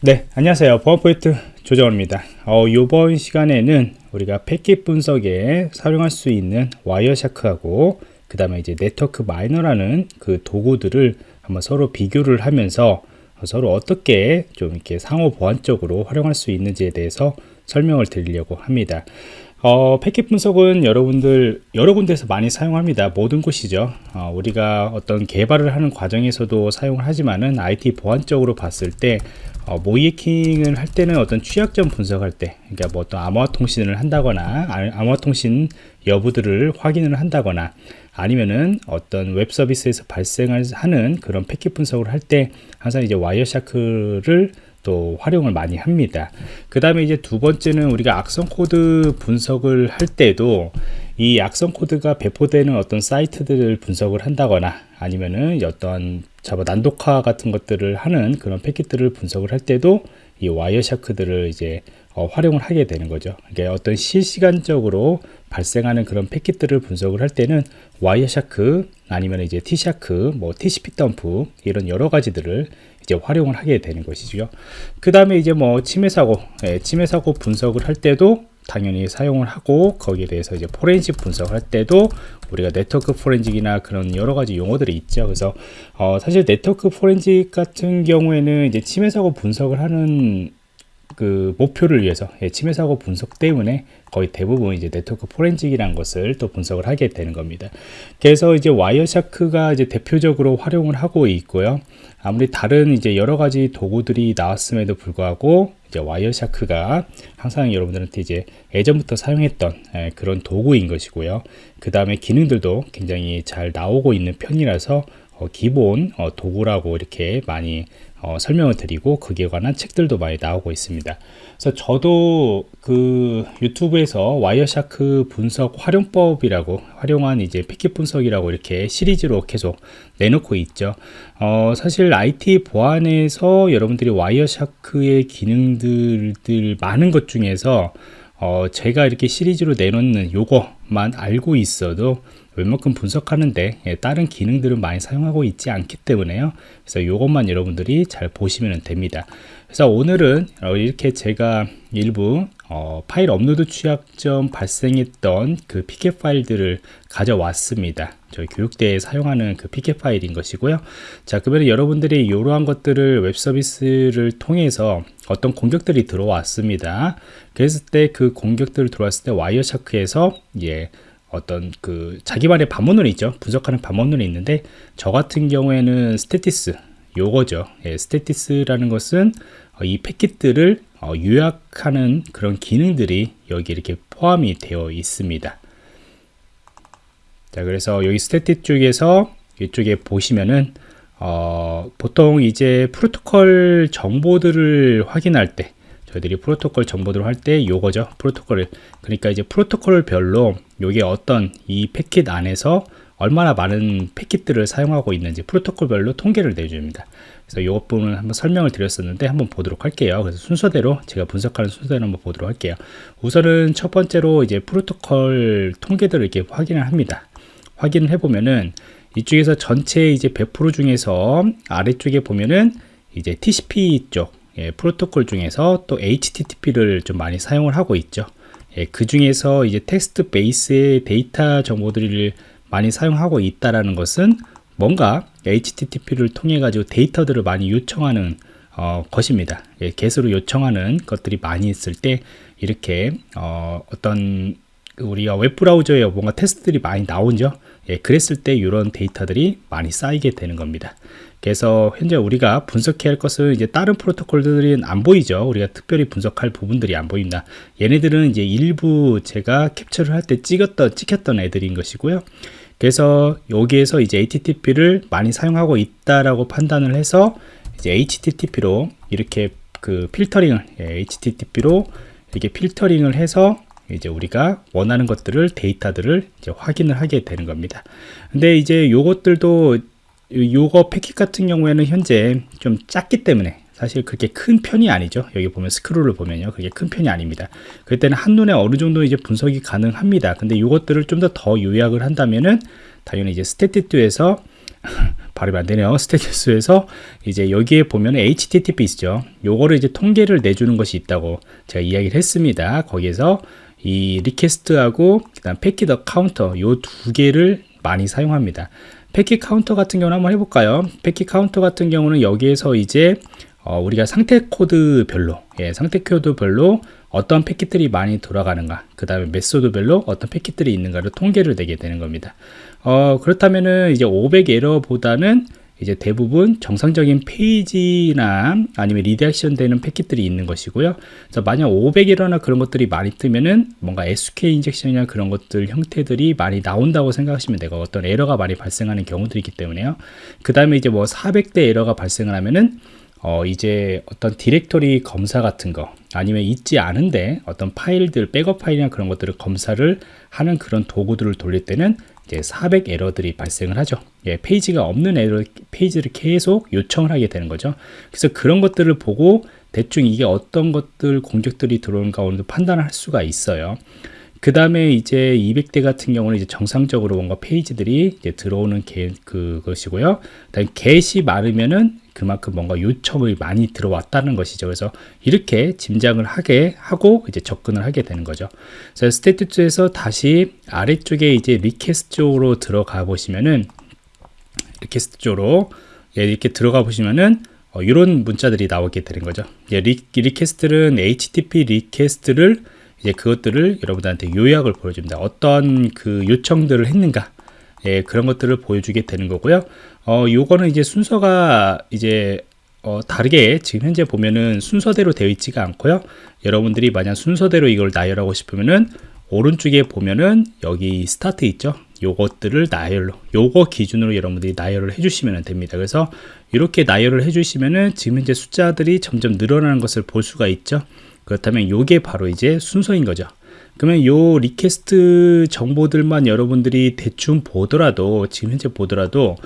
네 안녕하세요. 보안포인트 조정원입니다. 어, 이번 시간에는 우리가 패킷 분석에 사용할 수 있는 와이어샤크하고 그 다음에 이제 네트워크 마이너라는 그 도구들을 한번 서로 비교를 하면서 서로 어떻게 좀 이렇게 상호 보안적으로 활용할 수 있는지에 대해서 설명을 드리려고 합니다. 어, 패킷 분석은 여러분들 여러 군데서 많이 사용합니다. 모든 곳이죠. 어, 우리가 어떤 개발을 하는 과정에서도 사용을 하지만은 IT 보안적으로 봤을 때 어, 모의해킹을 할 때는 어떤 취약점 분석할 때 그러니까 뭐 어떤 암호화 통신을 한다거나 암호화 통신 여부들을 확인을 한다거나 아니면은 어떤 웹 서비스에서 발생하는 그런 패킷 분석을 할 때 항상 이제 Wireshark를 또 활용을 많이 합니다. 그 다음에 이제 두 번째는 우리가 악성 코드 분석을 할 때도 이 악성 코드가 배포되는 어떤 사이트들을 분석을 한다거나 아니면은 어떤 Java 난독화 같은 것들을 하는 그런 패킷들을 분석을 할 때도 이 Wireshark들을 이제 어, 활용을 하게 되는 거죠. 그러니까 어떤 실시간적으로 발생하는 그런 패킷들을 분석을 할 때는 Wireshark 아니면 이제 TShark, 뭐 TCP dump 이런 여러 가지들을 이제 활용을 하게 되는 것이죠. 그 다음에 이제 뭐 침해 사고, 예, 침해 사고 분석을 할 때도 당연히 사용을 하고 거기에 대해서 이제 포렌식 분석할 때도 우리가 네트워크 포렌식이나 그런 여러 가지 용어들이 있죠. 그래서 어 사실 네트워크 포렌식 같은 경우에는 이제 침해 사고 분석을 하는 그 목표를 위해서 예, 침해 사고 분석 때문에 거의 대부분 이제 네트워크 포렌식이라는 것을 또 분석을 하게 되는 겁니다. 그래서 이제 와이어샤크가 이제 대표적으로 활용을 하고 있고요. 아무리 다른 이제 여러 가지 도구들이 나왔음에도 불구하고 이제 와이어샤크가 항상 여러분들한테 이제 예전부터 사용했던 예, 그런 도구인 것이고요. 그 다음에 기능들도 굉장히 잘 나오고 있는 편이라서 어, 기본 어, 도구라고 이렇게 많이 어, 설명을 드리고 그에 관한 책들도 많이 나오고 있습니다. 그래서 저도 그 유튜브에서 Wireshark 분석 활용법이라고 활용한 이제 패킷 분석이라고 이렇게 시리즈로 계속 내놓고 있죠. 어, 사실 IT 보안에서 여러분들이 와이어샤크의 기능들 많은 것 중에서 어, 제가 이렇게 시리즈로 내놓는 요거만 알고 있어도 웬만큼 분석하는데 예, 다른 기능들은 많이 사용하고 있지 않기 때문에요. 그래서 이것만 여러분들이 잘 보시면 됩니다. 그래서 오늘은 어, 이렇게 제가 일부 어, 파일 업로드 취약점 발생했던 그 패킷 파일들을 가져왔습니다. 저희 교육 때에 사용하는 그 패킷 파일인 것이고요. 자 그러면 여러분들이 이러한 것들을 웹 서비스를 통해서 어떤 공격들이 들어왔습니다. 그랬을 때 그 공격들을 들어왔을 때 Wireshark에서 예 어떤 그 자기만의 방법론이 있죠. 분석하는 방법론이 있는데 저 같은 경우에는 Statistics 요거죠. 예, Statistics라는 것은 어, 이 패킷들을 어, 요약하는 그런 기능들이 여기 이렇게 포함이 되어 있습니다. 자 그래서 여기 스테티 쪽에서 이쪽에 보시면은 어, 보통 이제 프로토콜 정보들을 확인할 때 저희들이 프로토콜 정보들을 할 때 요거죠. 프로토콜을. 그러니까 이제 프로토콜별로 요게 어떤 이 패킷 안에서 얼마나 많은 패킷들을 사용하고 있는지 프로토콜별로 통계를 내줍니다. 그래서 요 부분을 한번 설명을 드렸었는데 한번 보도록 할게요. 그래서 순서대로 제가 분석하는 순서대로 한번 보도록 할게요. 우선은 첫 번째로 이제 프로토콜 통계들을 이렇게 확인을 합니다. 확인을 해보면은 이쪽에서 전체 이제 100% 중에서 아래쪽에 보면은 이제 TCP 쪽 예, 프로토콜 중에서 또 HTTP를 좀 많이 사용을 하고 있죠. 예, 그 중에서 이제 텍스트 베이스의 데이터 정보들을 많이 사용하고 있다라는 것은 뭔가 HTTP를 통해 가지고 데이터들을 많이 요청하는 어, 것입니다. 예, 개수로 요청하는 것들이 많이 있을 때 이렇게 어, 어떤 우리가 웹 브라우저에 뭔가 테스트들이 많이 나오죠. 예, 그랬을 때 이런 데이터들이 많이 쌓이게 되는 겁니다. 그래서 현재 우리가 분석해야 할 것은 이제 다른 프로토콜들은 안 보이죠. 우리가 특별히 분석할 부분들이 안 보인다. 얘네들은 이제 일부 제가 캡처를 할 때 찍었던, 찍혔던 애들인 것이고요. 그래서 여기에서 이제 HTTP를 많이 사용하고 있다라고 판단을 해서 이제 HTTP로 이렇게 그 필터링을 예, HTTP로 이렇게 필터링을 해서 이제 우리가 원하는 것들을 데이터들을 이제 확인을 하게 되는 겁니다. 근데 이제 요것들도 요거 패킷 같은 경우에는 현재 좀 작기 때문에 사실 그렇게 큰 편이 아니죠 여기 보면 스크롤을 보면요 그게 큰 편이 아닙니다 그때는 한눈에 어느 정도 이제 분석이 가능합니다 근데 이것들을 좀 더더 요약을 한다면은 당연히 이제 스테티투에서 발음이 안 되네요. 스테투스에서 이제 여기에 보면 HTTPs죠. 요거를 이제 통계를 내주는 것이 있다고 제가 이야기를 했습니다. 거기에서 이 request하고 그다음 packet counter 요 두 개를 많이 사용합니다. packet counter 같은 경우는 한번 해볼까요? packet counter 같은 경우는 여기에서 이제 어, 우리가 상태 코드별로 예, 상태 코드별로 어떤 패킷들이 많이 돌아가는가 그 다음에 method별로 어떤 패킷들이 있는가를 통계를 내게 되는 겁니다 어, 그렇다면은 이제 500 에러보다는 이제 대부분 정상적인 페이지나 아니면 redirection 되는 패킷들이 있는 것이고요. 그래서 만약 500 에러나 그런 것들이 많이 뜨면은 뭔가 SQL 인젝션이나 그런 것들 형태들이 많이 나온다고 생각하시면 되고 어떤 에러가 많이 발생하는 경우들이 있기 때문에요. 그 다음에 이제 뭐 400대 에러가 발생을 하면은 어, 이제 어떤 디렉토리 검사 같은 거 아니면 있지 않은데 어떤 파일들 백업 파일이나 그런 것들을 검사를 하는 그런 도구들을 돌릴 때는 이제 400 에러들이 발생을 하죠. 예, 페이지가 없는 에러 페이지를 계속 요청을 하게 되는 거죠. 그래서 그런 것들을 보고 대충 이게 어떤 것들 공격들이 들어오는 가운데 판단을 할 수가 있어요. 그 다음에 이제 200대 같은 경우는 이제 정상적으로 뭔가 페이지들이 이제 들어오는 게 그것이고요. 그다음 get이 많으면은 그만큼 뭔가 요청이 많이 들어왔다는 것이죠. 그래서 이렇게 짐작을 하게 하고 이제 접근을 하게 되는 거죠. 그래서 state에서 다시 아래쪽에 이제 request 쪽으로 들어가 보시면은 request 쪽으로 예, 이렇게 들어가 보시면은 어, 이런 문자들이 나오게 되는 거죠. 예, 리, 리퀘스트는 HTTP 리퀘스트를 이제 그것들을 여러분들한테 요약을 보여줍니다. 어떤 그 요청들을 했는가. 예, 그런 것들을 보여주게 되는 거고요. 어, 요거는 이제 순서가 이제 어, 다르게 지금 현재 보면은 순서대로 되어 있지가 않고요. 여러분들이 만약 순서대로 이걸 나열하고 싶으면은 오른쪽에 보면은 여기 스타트 있죠. 요것들을 나열로 요거 기준으로 여러분들이 나열을 해주시면 됩니다. 그래서 이렇게 나열을 해주시면은 지금 현재 숫자들이 점점 늘어나는 것을 볼 수가 있죠. 그렇다면 요게 바로 이제 순서인 거죠. 그러면 요 request 정보들만 여러분들이 대충 보더라도 지금 현재 보더라도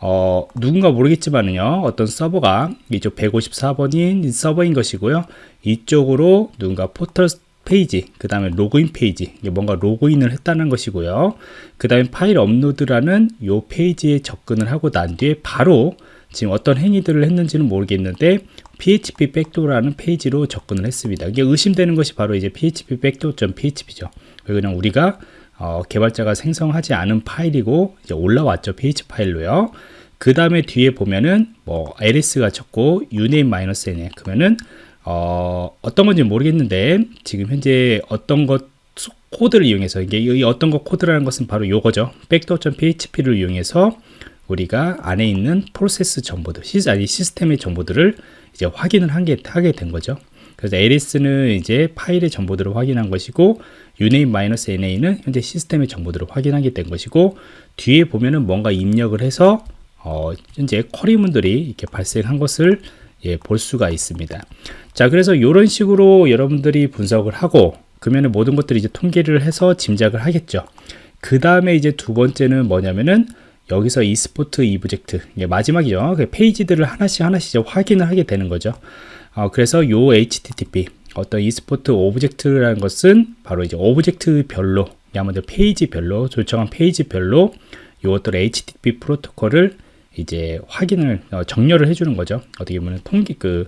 어, 누군가 모르겠지만요 어떤 서버가 이쪽 154번인 서버인 것이고요. 이쪽으로 누군가 포털 페이지 그 다음에 로그인 페이지 뭔가 로그인을 했다는 것이고요. 그 다음에 파일 업로드라는 요 페이지에 접근을 하고 난 뒤에 바로 지금 어떤 행위들을 했는지는 모르겠는데 php 백도라는 페이지로 접근을 했습니다. 이게 의심되는 것이 바로 이제 php backdoor.php죠. 그냥 우리가 어, 개발자가 생성하지 않은 파일이고 이제 올라왔죠. php 파일로요. 그 다음에 뒤에 보면은 뭐 ls가 적고 uname-n에 그러면은 어, 어떤 건지 모르겠는데 지금 현재 어떤 것 코드를 이용해서 이게 이 어떤 것 코드라는 것은 바로 요거죠. 백도.php를 이용해서 우리가 안에 있는 프로세스 정보들, 시, 아니 시스템의 정보들을 이제 확인을 한 게 하게 된 거죠. 그래서 ls 는 이제 파일의 정보들을 확인한 것이고 uname-na는 현재 시스템의 정보들을 확인하게 된 것이고 뒤에 보면은 뭔가 입력을 해서 어, 현재 쿼리문들이 이렇게 발생한 것을 예, 볼 수가 있습니다. 자, 그래서 이런 식으로 여러분들이 분석을 하고 그러면 모든 것들이 이제 통계를 해서 짐작을 하겠죠. 그 다음에 이제 두 번째는 뭐냐면은 여기서 export object 마지막이죠. 그 페이지들을 하나씩 하나씩 확인을 하게 되는 거죠. 어, 그래서 요 http 어떤 export object라는 것은 바로 이제 object별로 야만들 페이지별로 요청한 페이지별로 요것들 http 프로토콜을 이제 확인을 어, 정렬을 해주는 거죠. 어떻게 보면 통계 그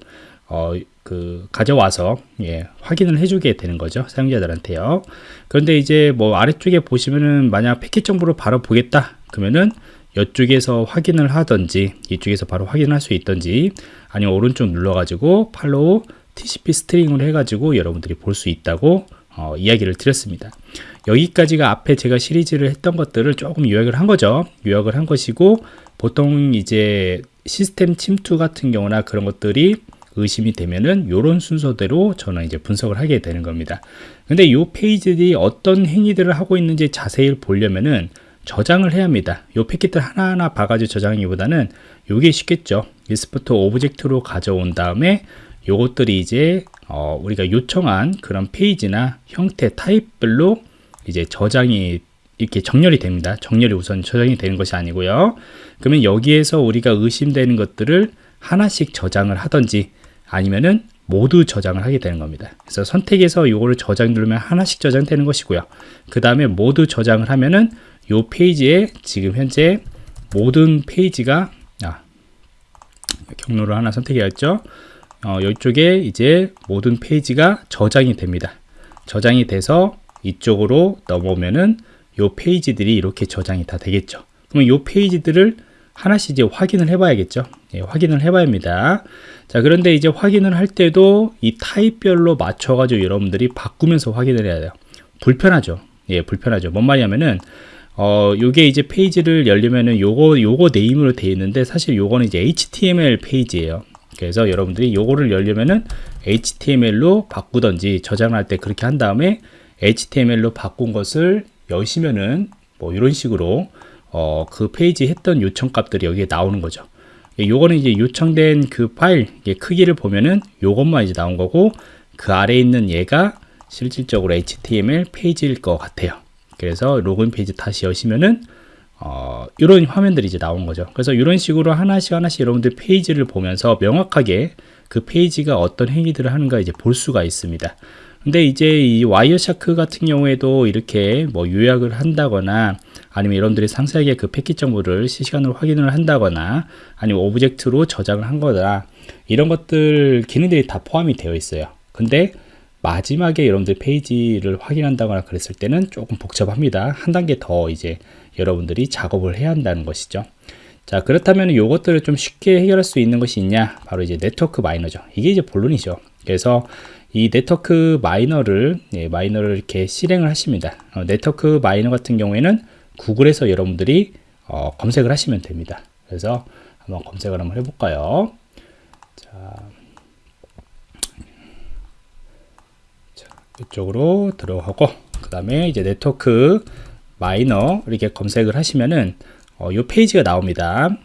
어, 그 가져와서 예, 확인을 해주게 되는 거죠 사용자들한테요. 그런데 이제 뭐 아래쪽에 보시면은 만약 패킷 정보를 바로 보겠다 그러면은 이쪽에서 확인을 하든지 이쪽에서 바로 확인할 수 있든지 아니면 오른쪽 눌러 가지고 팔로우 TCP 스트링을 해 가지고 여러분들이 볼 수 있다고 어, 이야기를 드렸습니다. 여기까지가 앞에 제가 시리즈를 했던 것들을 조금 요약을 한 거죠. 요약을 한 것이고 보통 이제 시스템 침투 같은 경우나 그런 것들이 의심이 되면은 이런 순서대로 저는 이제 분석을 하게 되는 겁니다. 근데 이 페이지들이 어떤 행위들을 하고 있는지 자세히 보려면은 저장을 해야 합니다. 요 패킷들 하나하나 봐가지고 저장하기보다는 요게 쉽겠죠. export object로 가져온 다음에 요것들이 이제 어, 우리가 요청한 그런 페이지나 형태 타입별로 이제 저장이 이렇게 정렬이 됩니다. 정렬이 우선 저장이 되는 것이 아니고요. 그러면 여기에서 우리가 의심되는 것들을 하나씩 저장을 하든지 아니면은 모두 저장을 하게 되는 겁니다. 그래서 선택해서 이거를 저장 누르면 하나씩 저장되는 것이고요. 그 다음에 모두 저장을 하면은 이 페이지에 지금 현재 모든 페이지가 경로를 하나 선택해야죠. 어, 이쪽에 이제 모든 페이지가 저장이 됩니다. 저장이 돼서 이쪽으로 넘어오면은 요 페이지들이 이렇게 저장이 다 되겠죠. 그럼 요 페이지들을 하나씩 이제 확인을 해봐야겠죠. 예, 확인을 해봐야 합니다. 자, 그런데 이제 확인을 할 때도 이 타입별로 맞춰 가지고 여러분들이 바꾸면서 확인을 해야 돼요. 불편하죠. 예, 불편하죠. 뭔 말이냐면은, 어, 요게 이제 페이지를 열려면은 요거, 요거 name으로 되어 있는데 사실 요거는 이제 HTML 페이지예요. 그래서 여러분들이 요거를 열려면은 HTML로 바꾸던지 저장할 때 그렇게 한 다음에 HTML로 바꾼 것을 여시면은 뭐 이런 식으로 어, 그 페이지 했던 요청 값들이 여기에 나오는 거죠. 예, 요거는 이제 요청된 그 파일 크기를 보면은 요것만 이제 나온 거고 그 아래에 있는 얘가 실질적으로 HTML 페이지일 것 같아요. 그래서 로그인 페이지 다시 여시면은 어, 이런 화면들이 이제 나온 거죠. 그래서 이런 식으로 하나씩 하나씩 여러분들 페이지를 보면서 명확하게 그 페이지가 어떤 행위들을 하는가 이제 볼 수가 있습니다. 근데 이제 이 Wireshark 같은 경우에도 이렇게 뭐 요약을 한다거나 아니면 여러분들이 상세하게 그 패킷 정보를 실시간으로 확인을 한다거나 아니면 object로 저장을 한 거다 이런 것들 기능들이 다 포함이 되어 있어요 근데 마지막에 여러분들 페이지를 확인한다거나 그랬을 때는 조금 복잡합니다 한 단계 더 이제 여러분들이 작업을 해야 한다는 것이죠 자 그렇다면 이것들을 좀 쉽게 해결할 수 있는 것이 있냐 바로 이제 Network Miner죠 이게 이제 본론이죠 그래서 이 Network Miner를 예, Miner를 이렇게 실행을 하십니다. 어, Network Miner 같은 경우에는 구글에서 여러분들이 어, 검색을 하시면 됩니다. 그래서 한번 검색을 한번 해볼까요? 자, 자 이쪽으로 들어가고 그 다음에 이제 네트워크 Miner 이렇게 검색을 하시면은 어, 이 페이지가 나옵니다.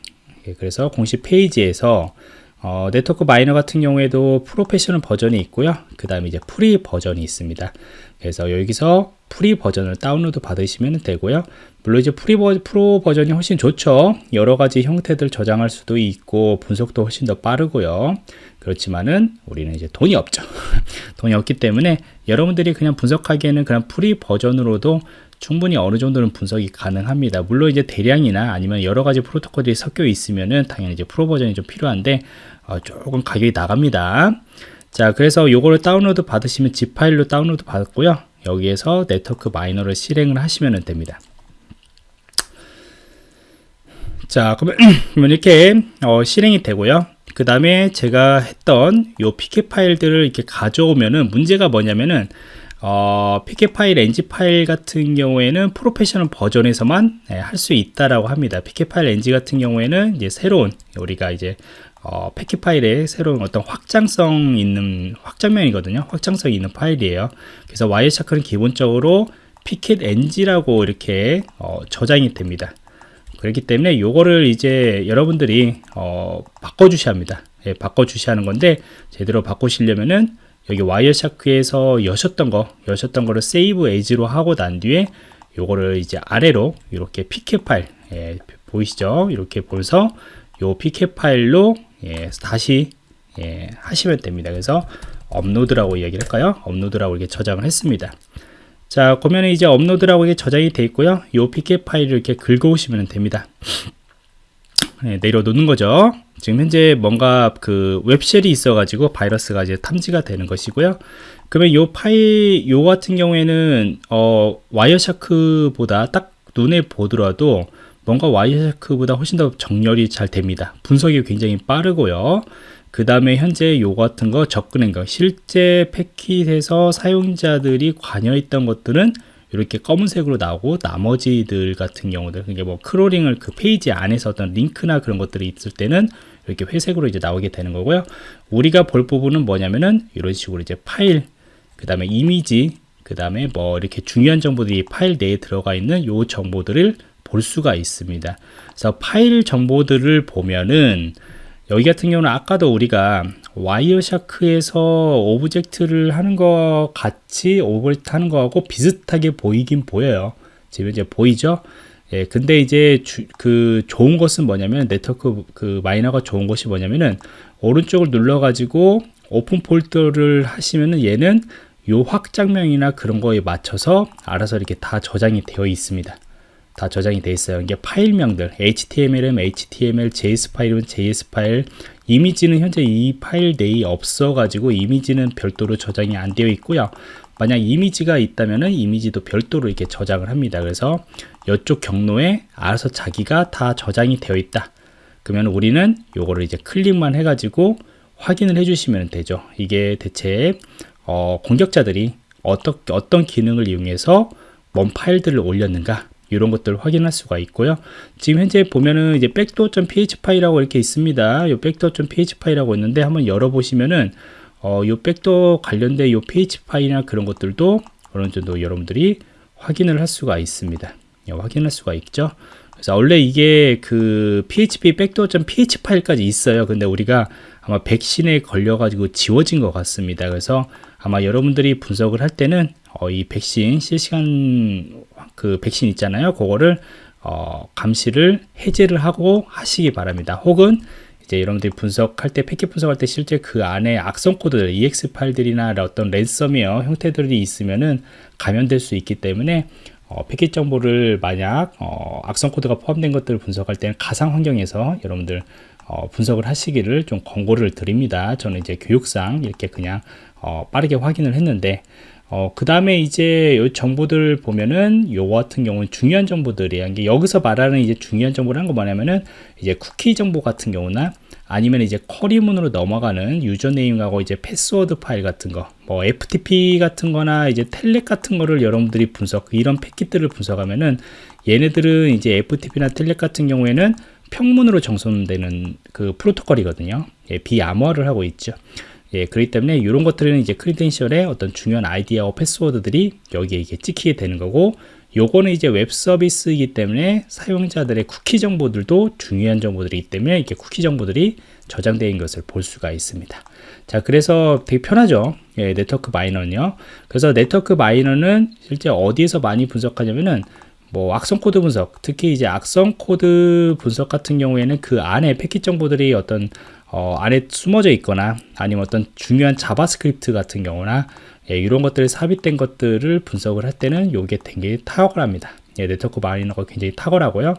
예, 그래서 공식 페이지에서 어, Network Miner 같은 경우에도 프로페셔널 버전이 있고요. 그 다음에 이제 free 버전이 있습니다. 그래서 여기서 free 버전을 다운로드 받으시면 되고요. 물론 이제 free 버, 프로 버전이 훨씬 좋죠. 여러 가지 형태들 저장할 수도 있고 분석도 훨씬 더 빠르고요. 그렇지만은 우리는 이제 돈이 없죠. 돈이 없기 때문에 여러분들이 그냥 분석하기에는 그냥 free 버전으로도 충분히 어느 정도는 분석이 가능합니다. 물론 이제 대량이나 아니면 여러 가지 프로토콜들이 섞여 있으면은 당연히 이제 프로 버전이 좀 필요한데 어, 조금 가격이 나갑니다. 자, 그래서 요거를 다운로드 받으시면 zip 파일로 다운로드 받았고요. 여기에서 Network Miner를 실행을 하시면 됩니다. 자, 그러면, 이렇게 어, 실행이 되고요. 그 다음에 제가 했던 요 PCAP 파일들을 이렇게 가져오면은 문제가 뭐냐면은 어, PCAP 파일, NG 파일 같은 경우에는 프로페셔널 버전에서만 네, 할수 있다라고 합니다. PCAP 파일, NG 같은 경우에는 이제 새로운 우리가 이제 어, 패킷 파일에 새로운 어떤 확장성 있는 확장명이거든요. 확장성 있는 파일이에요. 그래서 Wireshark는 기본적으로 PCAP NG라고 이렇게 어, 저장이 됩니다. 그렇기 때문에 이거를 이제 여러분들이 어, 바꿔 주셔야 합니다. 예, 바꿔 주셔야 하는 건데 제대로 바꾸시려면은 여기 Wireshark에서 여셨던 거 여셨던 거를 save as로 하고 난 뒤에 요거를 이제 아래로 이렇게 PCAP 파일 예, 보이시죠? 이렇게 보면서 요 PCAP 파일로 예, 다시 예, 하시면 됩니다. 그래서 업로드라고 이야기를 할까요? 업로드라고 이렇게 저장을 했습니다. 자, 그러면 이제 업로드라고 이게 저장이 되어 있고요. 요 PCAP 파일을 이렇게 긁어 오시면 됩니다. 네, 내려놓는 거죠. 지금 현재 뭔가 그 web shell이 있어 가지고 바이러스가 이제 탐지가 되는 것이고요. 그러면 요 파일, 요 같은 경우에는 어, Wireshark보다 딱 눈에 보더라도 뭔가 Wireshark보다 훨씬 더 정렬이 잘 됩니다. 분석이 굉장히 빠르고요. 그 다음에 현재 요 같은 거 접근한 거 실제 패킷에서 사용자들이 관여했던 것들은 이렇게 검은색으로 나오고 나머지들 같은 경우들 그게 뭐 crawling을 그 페이지 안에서 어떤 링크나 그런 것들이 있을 때는 이렇게 회색으로 이제 나오게 되는 거고요. 우리가 볼 부분은 뭐냐면은 이런 식으로 이제 파일, 그 다음에 이미지, 그 다음에 뭐 이렇게 중요한 정보들이 파일 내에 들어가 있는 요 정보들을 볼 수가 있습니다. 그래서 파일 정보들을 보면은 여기 같은 경우는 아까도 우리가 Wireshark에서 object를 하는 것 같이 object 하는 거하고 비슷하게 보이긴 보여요. 지금 이제 보이죠? 예, 근데 이제 주, 그 좋은 것은 뭐냐면 네트워크 그 Miner가 좋은 것이 뭐냐면은 오른쪽을 눌러 가지고 open folder를 하시면은 얘는 요 확장명이나 그런 거에 맞춰서 알아서 이렇게 다 저장이 되어 있습니다. 다 저장이 돼 있어요. 이게 파일명들 HTML은 HTML, JS 파일은 JS 파일, 이미지는 현재 이 파일 내에 없어 가지고 이미지는 별도로 저장이 안 되어 있고요. 만약 이미지가 있다면은 이미지도 별도로 이렇게 저장을 합니다. 그래서 이쪽 경로에 알아서 자기가 다 저장이 되어 있다. 그러면 우리는 요거를 이제 클릭만 해가지고 확인을 해주시면 되죠. 이게 대체 어, 공격자들이 어떤 어떤 기능을 이용해서 뭔 파일들을 올렸는가 이런 것들을 확인할 수가 있고요. 지금 현재 보면은 이제 backdoor.php 파일이라고 이렇게 있습니다. 요 backdoor.php 파일이라고 있는데 한번 열어보시면은 어, 요 백도어 관련된 요 PHP 파일이나 그런 것들도 어느 정도 여러분들이 확인을 할 수가 있습니다. 예, 확인할 수가 있죠. 그래서 원래 이게 그 PHP 백도어.php 파일까지 있어요. 근데 우리가 아마 백신에 걸려가지고 지워진 것 같습니다. 그래서 아마 여러분들이 분석을 할 때는 어, 이 백신 실시간 그 백신 있잖아요. 그거를 어, 감시를 해제를 하고 하시기 바랍니다. 혹은 이제 여러분들이 분석할 때 패킷 분석할 때 실제 그 안에 악성 코드들 ex 파일들이나 어떤 랜섬웨어 형태들이 있으면은 감염될 수 있기 때문에 어, 패킷 정보를 만약 어, 악성 코드가 포함된 것들을 분석할 때는 가상 환경에서 여러분들 어, 분석을 하시기를 좀 권고를 드립니다. 저는 이제 교육상 이렇게 그냥 어, 빠르게 확인을 했는데 어, 그 다음에 이제 요 정보들 보면은 요 같은 경우는 중요한 정보들이에요. 이게 여기서 말하는 이제 중요한 정보라는 거 뭐냐면은 이제 쿠키 정보 같은 경우나 아니면 이제 query문으로 넘어가는 username하고 이제 패스워드 파일 같은 거, 뭐 FTP 같은 거나 이제 Telnet 같은 거를 여러분들이 분석, 이런 패킷들을 분석하면은 얘네들은 이제 FTP나 Telnet 같은 경우에는 평문으로 전송되는 그 프로토콜이거든요. 예, 비암호화를 하고 있죠. 예, 그렇기 때문에 이런 것들은 이제 credential의 어떤 중요한 아이디와 패스워드들이 여기에 이게 찍히게 되는 거고 요거는 이제 웹 서비스이기 때문에 사용자들의 쿠키 정보들도 중요한 정보들이기 때문에 이렇게 쿠키 정보들이 저장되어 것을 볼 수가 있습니다. 자, 그래서 되게 편하죠. 예, Network Miner는요. 그래서 Network Miner는 실제 어디에서 많이 분석하냐면은 뭐 악성 코드 분석, 특히 이제 악성 코드 분석 같은 경우에는 그 안에 패킷 정보들이 어떤 어, 안에 숨어져 있거나 아니면 어떤 중요한 JavaScript 같은 경우나 예, 이런 것들이 삽입된 것들을 분석을 할 때는 이게 굉장히 탁월합니다. 예, Network Miner가 굉장히 탁월하고요.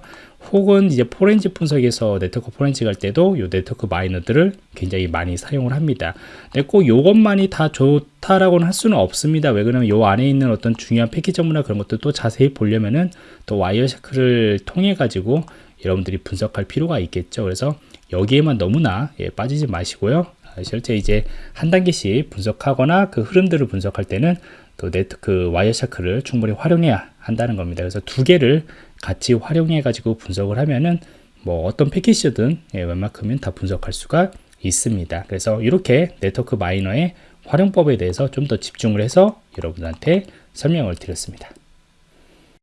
혹은 이제 포렌지 분석에서 네트워크 포렌지 갈 때도 이 Network Miner들을 굉장히 많이 사용을 합니다. 근데 꼭 이것만이 다 좋다라고는 할 수는 없습니다. 왜 그러면 이 안에 있는 어떤 중요한 정보나 그런 것도 자세히 보려면은 또 Wireshark를 통해 가지고 여러분들이 분석할 필요가 있겠죠. 그래서 여기에만 너무나 예, 빠지지 마시고요. 아, 실제 이제 한 단계씩 분석하거나 그 흐름들을 분석할 때는 또 네트 그 Wireshark를 충분히 활용해야 한다는 겁니다. 그래서 두 개를 같이 활용해 가지고 분석을 하면은 뭐 어떤 패킷이든 예, 웬만큼은 다 분석할 수가 있습니다. 그래서 이렇게 NetworkMiner의 활용법에 대해서 좀 더 집중을 해서 여러분들한테 설명을 드렸습니다.